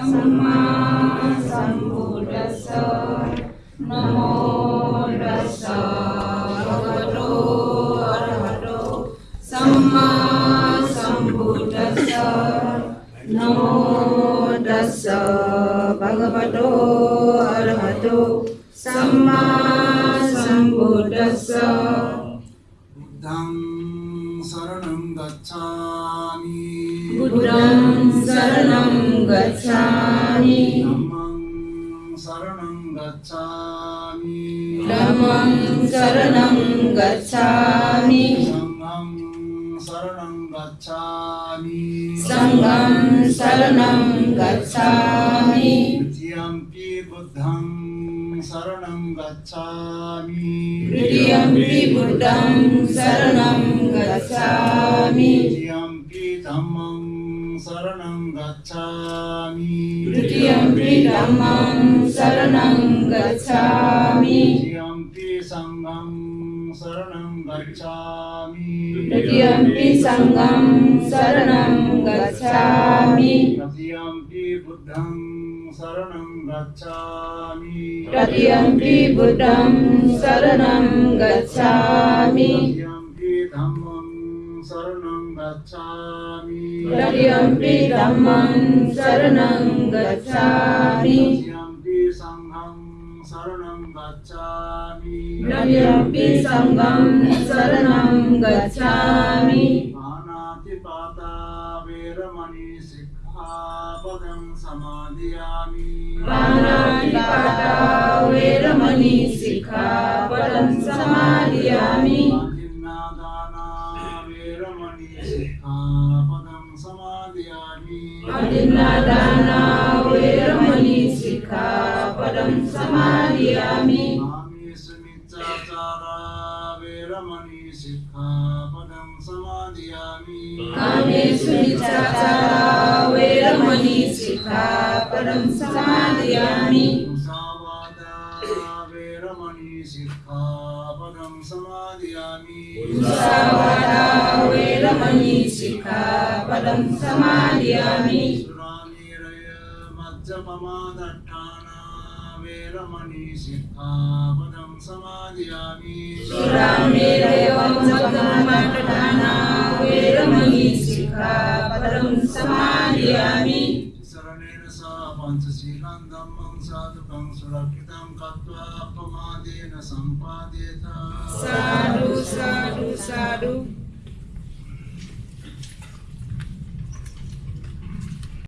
Sama Sambuddhasa Namo Bhagavato Arahato Sama Sambuddhasa Namo Bhagavato Arahato गच्छामि। बुद्धं शरणं गच्छामि। धम्मं शरणं गच्छामि। धम्मं शरणं गच्छामि। सङ्घं शरणं गच्छामि। सङ्घं शरणं गच्छामि। द्वितीयम्पि बुद्धं शरणं गच्छामि। तृतीयम्पि बुद्धं शरणं गच्छामि द्वितीयम्पि धम्मं शरणं गच्छामि तृतीयम्पि धम्मं शरणं गच्छामि द्वितीयम्पि सङ्घं शरणं गच्छामि तृतीयम्पि सङ्घं शरणं गच्छामि तृतीयम्पि बुद्धं शरणं गच्छामि तृतीयम्पि बुद्धं शरणं गच्छामि गच्छामि तृतीयम्पि धम्मं शरणं गच्छामि तृतीयम्पि सङ्घं शरणं गच्छामि तृतीयम्पि सङ्घं शरणं गच्छामि पानातिपाता वेरमणि सिक्खापदं समादयामि पाणातिपाता वेरमणि सिक्खापदं समादयामि समादयामि अदिन्नादाना वेरमणि सिक्खापदं समादयामि कामेषुमिच्छाचारा वेरमणि सिक्खापदं समादयामि कामेषु निचाचारा वेरमणि सिक्खापदं समादयामि मुसावादा वेरमणि सिक्खापदं वेरमणि समादयामि वेरमणि सिक्खापदं समादयामि सुरामेरयं जगन्माटदाना वेरमणि सिक्खापदं समादयामि शरणेन सह पञ्चशीलं धम्मं साधुकं सुरक्षितं कृत्वा अपमादेन सम्पाद्येत। साधु साधु साधु।